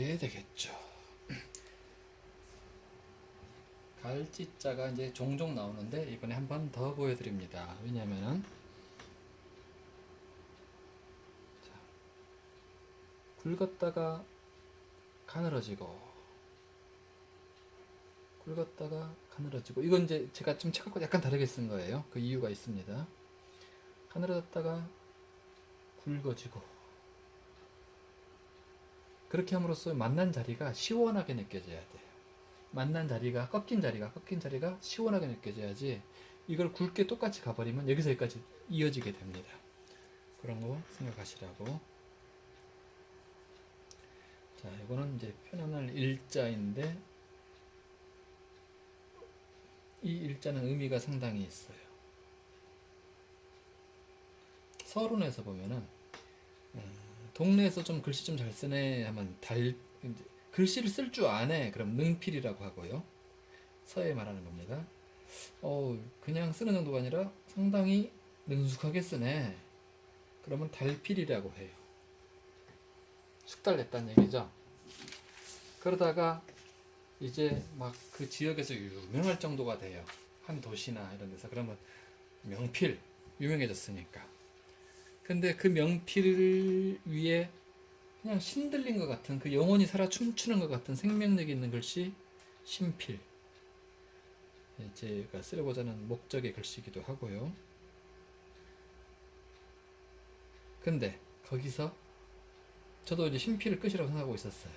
게 되겠죠. 갈지자가 이제 종종 나오는데 이번에 한 번 더 보여드립니다. 왜냐면은 자, 굵었다가 가늘어지고 굵었다가 가늘어지고 이건 이제 제가 좀 책하고 약간 다르게 쓴 거예요. 그 이유가 있습니다. 가늘어졌다가 굵어지고 그렇게 함으로써 만난 자리가 시원하게 느껴져야 돼요. 만난 자리가 꺾인 자리가 꺾인 자리가 시원하게 느껴져야지 이걸 굵게 똑같이 가버리면 여기서 여기까지 이어지게 됩니다. 그런 거 생각하시라고. 자, 이거는 이제 편안할 일자인데 이 일자는 의미가 상당히 있어요. 서론에서 보면은 음, 동네에서 좀 글씨 좀 잘 쓰네 하면 달 글씨를 쓸 줄 아네 그럼 능필이라고 하고요. 서예 말하는 겁니다. 어 그냥 쓰는 정도가 아니라 상당히 능숙하게 쓰네. 그러면 달필이라고 해요. 숙달 냈다는 얘기죠. 그러다가 이제 막 그 지역에서 유명할 정도가 돼요. 한 도시나 이런 데서 그러면 명필 유명해졌으니까. 근데 그 명필 위에 그냥 신들린 것 같은 그 영혼이 살아 춤추는 것 같은 생명력 있는 글씨 신필. 예, 제가 쓰려고자 하는 목적의 글씨기도 하고요. 근데 거기서 저도 이제 신필을 끝이라고 생각하고 있었어요.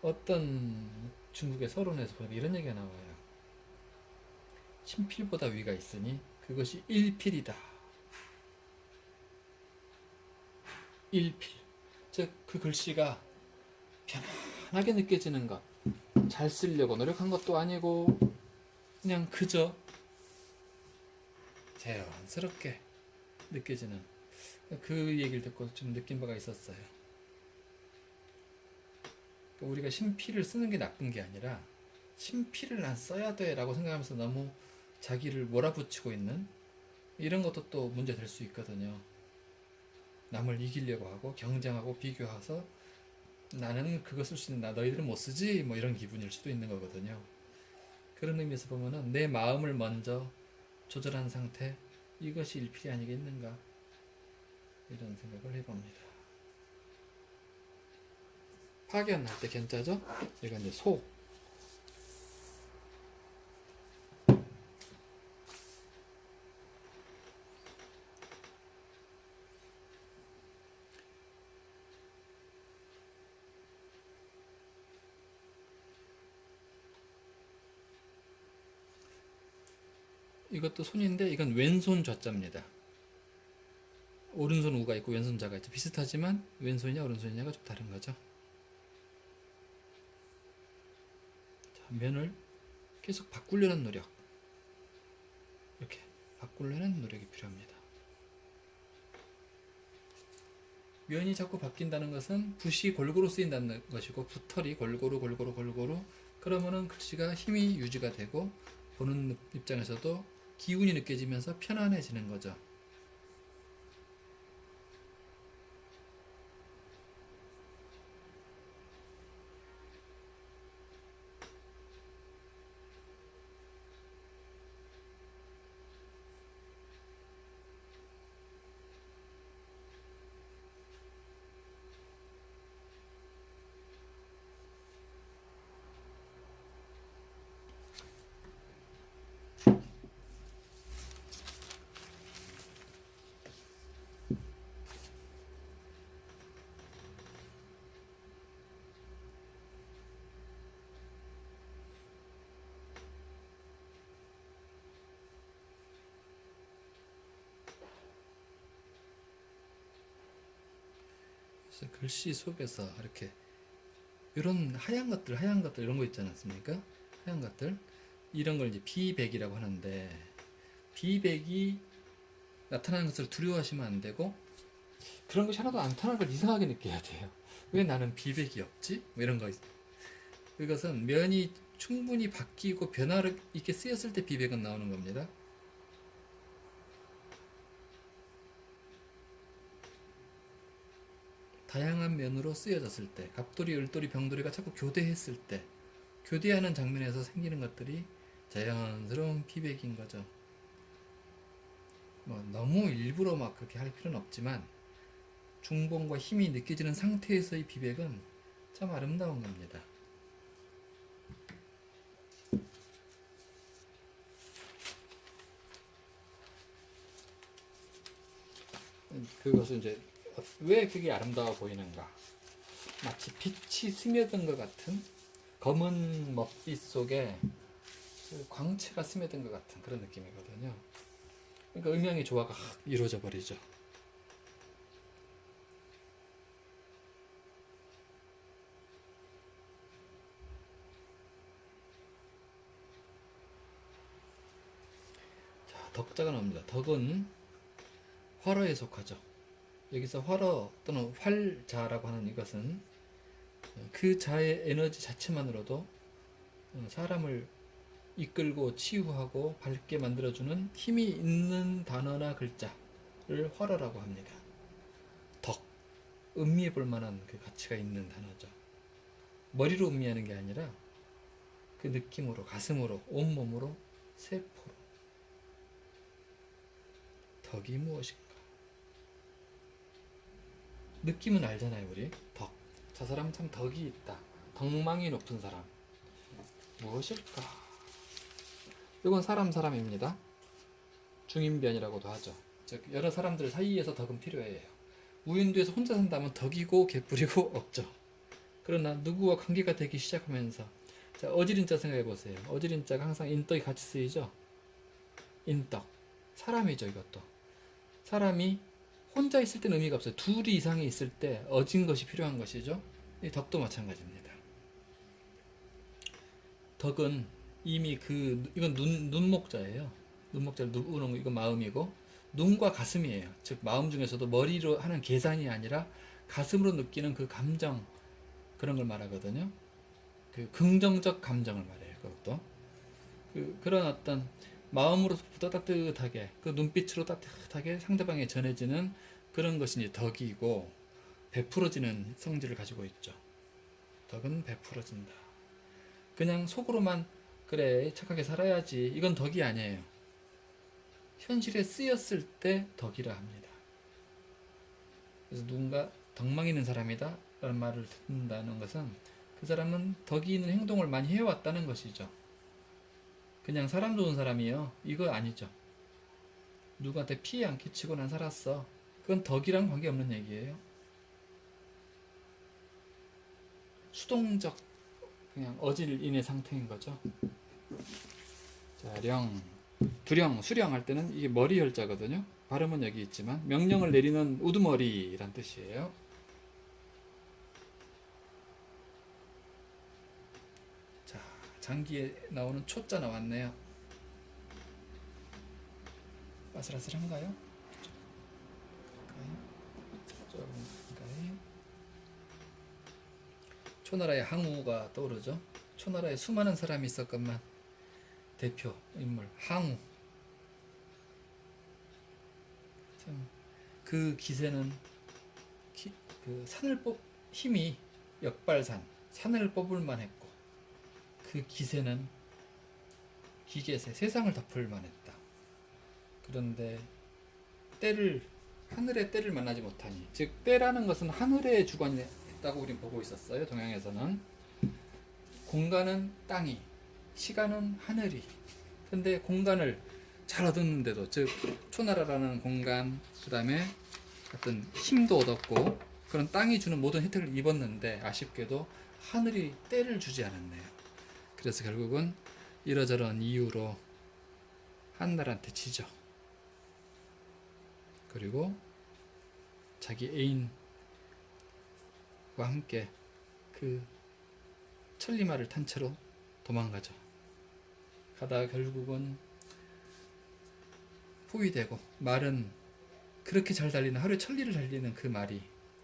어떤 중국의 서론에서 보니까 이런 얘기가 나와요. 신필보다 위가 있으니 그것이 일필이다. 일필. 즉, 그 글씨가 편안하게 느껴지는 것. 잘 쓰려고 노력한 것도 아니고, 그냥 그저 자연스럽게 느껴지는 그 얘기를 듣고 좀 느낀 바가 있었어요. 그러니까 우리가 신필을 쓰는 게 나쁜 게 아니라 신필을 난 써야 돼 라고 생각하면서 너무 자기를 몰아붙이고 있는 이런 것도 또 문제 될 수 있거든요. 남을 이기려고 하고 경쟁하고 비교해서 나는 그거 쓸 수 있는 나 너희들은 못 쓰지 뭐 이런 기분일 수도 있는 거거든요. 그런 의미에서 보면은 내 마음을 먼저 조절한 상태 이것이 일필이 아니겠는가 이런 생각을 해봅니다. 파견할 때 견자죠? 이건 이제 소. 이것도 손인데 이건 왼손 좌자입니다. 오른손 우가 있고 왼손 자가 있죠. 비슷하지만 왼손이냐 오른손이냐가 좀 다른 거죠. 자, 면을 계속 바꾸려는 노력. 이렇게 바꾸려는 노력이 필요합니다. 면이 자꾸 바뀐다는 것은 붓이 골고루 쓰인다는 것이고 붓털이 골고루 골고루 골고루 그러면은 글씨가 힘이 유지가 되고 보는 입장에서도 기운이 느껴지면서 편안해지는 거죠. 글씨 속에서 이렇게 이런 하얀 것들, 하얀 것들 이런 거 있지 않습니까? 하얀 것들 이런 걸 이제 비백이라고 하는데 비백이 나타나는 것을 두려워하시면 안 되고 그런 것이 하나도 안 나타나는 걸 이상하게 느껴야 돼요. 왜 나는 비백이 없지? 뭐 이런 거 있- 그것은 면이 충분히 바뀌고 변화를 있게 쓰였을 때 비백은 나오는 겁니다. 다양한 면으로 쓰여졌을 때 갑돌이, 을돌이, 병돌이가 자꾸 교대했을 때 교대하는 장면에서 생기는 것들이 자연스러운 피백인 거죠. 뭐 너무 일부러 막 그렇게 할 필요는 없지만 중봉과 힘이 느껴지는 상태에서의 비백은 참 아름다운 겁니다. 그것은 이제 왜 그게 아름다워 보이는가? 마치 빛이 스며든 것 같은 검은 먹빛 속에 그 광채가 스며든 것 같은 그런 느낌이거든요. 그러니까 음양의 조화가 확 이루어져 버리죠. 자, 덕자가 나옵니다. 덕은 활어에 속하죠. 여기서 활어 또는 활자라고 하는 이것은 그 자의 에너지 자체만으로도 사람을 이끌고 치유하고 밝게 만들어주는 힘이 있는 단어나 글자를 활어라고 합니다. 덕, 음미해 볼 만한 그 가치가 있는 단어죠. 머리로 음미하는 게 아니라 그 느낌으로, 가슴으로, 온몸으로, 세포로. 덕이 무엇인가? 느낌은 알잖아요, 우리. 덕. 저 사람 참 덕이 있다. 덕망이 높은 사람. 무엇일까? 이건 사람 사람입니다. 중인변이라고도 하죠. 즉 여러 사람들 사이에서 덕은 필요해요. 우인도에서 혼자 산다면 덕이고 개뿔이고 없죠. 그러나 누구와 관계가 되기 시작하면서 자, 어지린자 생각해 보세요. 어지린자가 항상 인덕이 같이 쓰이죠. 인덕 사람이죠 이것도. 사람이 혼자 있을 때는 의미가 없어요. 둘이 이상이 있을 때 어진 것이 필요한 것이죠. 이 덕도 마찬가지입니다. 덕은 이미 그 이건 눈 눈목자예요. 눈목자를 누르는 거 이건 마음이고 눈과 가슴이에요. 즉 마음 중에서도 머리로 하는 계산이 아니라 가슴으로 느끼는 그 감정 그런 걸 말하거든요. 그 긍정적 감정을 말해요. 그것도 그 그런 어떤 마음으로부터 따뜻하게 그 눈빛으로 따뜻하게 상대방에 전해지는 그런 것이 이제 덕이고 베풀어지는 성질을 가지고 있죠. 덕은 베풀어진다. 그냥 속으로만 그래 착하게 살아야지 이건 덕이 아니에요. 현실에 쓰였을 때 덕이라 합니다. 그래서 누군가 덕망 있는 사람이다 라는 말을 듣는다는 것은 그 사람은 덕이 있는 행동을 많이 해왔다는 것이죠. 그냥 사람 좋은 사람이요. 이거 아니죠. 누구한테 피해 안 끼치고 난 살았어. 그건 덕이랑 관계없는 얘기예요. 수동적 그냥 어질인의 상태인 거죠. 자, 령, 두령, 수령 할 때는 이게 머리 혈자거든요. 발음은 여기 있지만 명령을 내리는 우두머리란 뜻이에요. 자, 장기에 나오는 초자 나왔네요. 아슬아슬한가요? 초나라의 항우가 떠오르죠. 초나라에 수많은 사람이 있었건만 대표 인물 항우. 참 그 기세는 기- 그 산을 뽑 힘이 역발산 산을 뽑을 만했고 그 기세는 기계세 세상을 덮을 만했다. 그런데 때를 하늘의 때를 만나지 못하니 즉 때라는 것은 하늘의 주관이 있다고 우리는 보고 있었어요 동양에서는. 공간은 땅이 시간은 하늘이. 근데 공간을 잘 얻었는데도 즉 초나라라는 공간 그 다음에 어떤 힘도 얻었고 그런 땅이 주는 모든 혜택을 입었는데 아쉽게도 하늘이 때를 주지 않았네요 그래서 결국은 이러저런 이유로 한나라한테 지죠 그리고 자기 애인과 함께 그 천리마를 탄 채로 도망가죠. 가다가 결국은 포위되고 말은 그렇게 잘 달리는 하루에 천리를 달리는 그 말이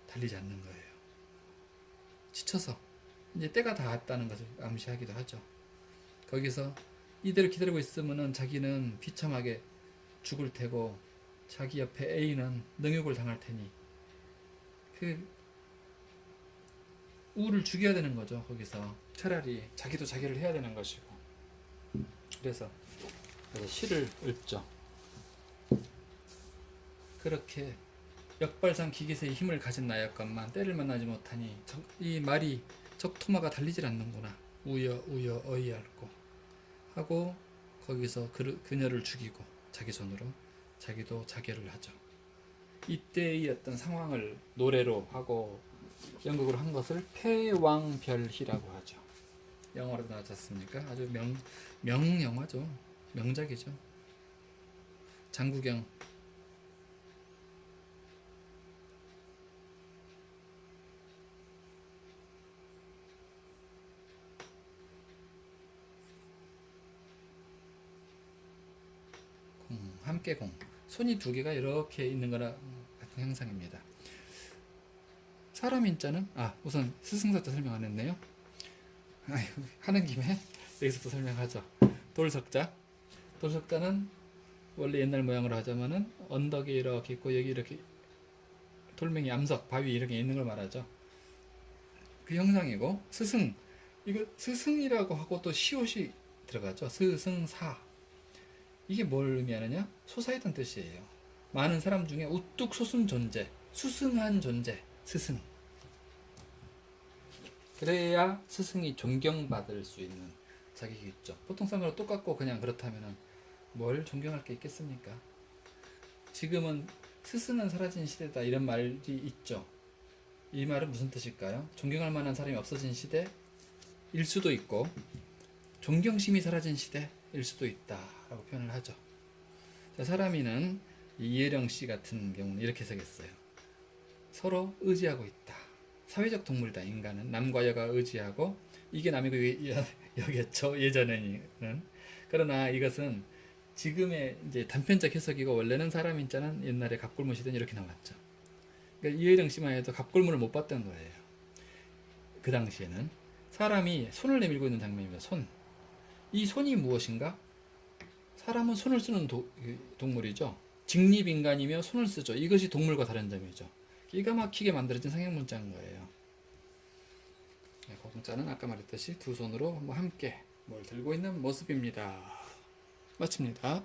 달리지 않는 거예요. 지쳐서 이제 때가 닿았다는 것을 암시하기도 하죠. 거기서 이대로 기다리고 있으면은 자기는 비참하게 죽을 테고 자기 옆에 애인은 능욕을 당할 테니 그 우를 죽여야 되는 거죠 거기서. 차라리 자기도 자기를 해야 되는 것이고. 그래서 시를 읊죠. 그렇게 역발상 기계세의 힘을 가진 나였건만 때를 만나지 못하니 적- 이 말이 적 토마가 달리질 않는구나 우여 우여 어이없고 하고 거기서 그, 그녀를 죽이고 자기 손으로 자기도 자결을 하죠 이때의 어떤 상황을 노래로 하고 연극으로 한 것을 패왕별희라고 하죠. 영화로 나왔지 않습니까? 아주 명, 명 영화죠. 명작이죠. 장국영 공, 함께 공 손이 두 개가 이렇게 있는 거나 같은 형상입니다. 사람 인자는 아 우선 스승사자 설명 안 했네요. 아이고 하는 김에 여기서 또 설명하죠. 돌석자 돌석자는 원래 옛날 모양으로 하자면은 언덕이 이렇게 있고 여기 이렇게 돌멩이 암석 바위 이렇게 있는 걸 말하죠. 그 형상이고 스승 이거 스승이라고 하고 또 시옷이 들어가죠. 스승사 이게 뭘 의미하느냐? 솟아있던 뜻이에요. 많은 사람 중에 우뚝 솟은 존재, 수승한 존재, 스승. 그래야 스승이 존경받을 수 있는 자격이 있죠. 보통 사람으로 똑같고 그냥 그렇다면은 뭘 존경할 게 있겠습니까? 지금은 스승은 사라진 시대다 이런 말이 있죠. 이 말은 무슨 뜻일까요? 존경할 만한 사람이 없어진 시대일 수도 있고 존경심이 사라진 시대일 수도 있다라고 표현을 하죠. 자, 사람이는 이예령 씨 같은 경우는 이렇게 쓰겠어요. 서로 의지하고 있다. 사회적 동물이다. 인간은 남과 여가 의지하고 이게 남이고 여겠죠. 예전에는 그러나 이것은 지금의 이제 단편적 해석이고 원래는 사람 인자는 옛날에 갑골무 시대는 이렇게 나왔죠. 그러니까 이혜령 씨만 해도 갑골무를 못 봤던 거예요. 그 당시에는 사람이 손을 내밀고 있는 장면입니다. 손. 이 손이 무엇인가? 사람은 손을 쓰는 도- 그 동물이죠. 직립인간이며 손을 쓰죠. 이것이 동물과 다른 점이죠. 기가 막히게 만들어진 상형문자인 거예요. 네, 고동자는 아까 말했듯이 두 손으로 뭐 함께 뭘 들고 있는 모습입니다. 마칩니다.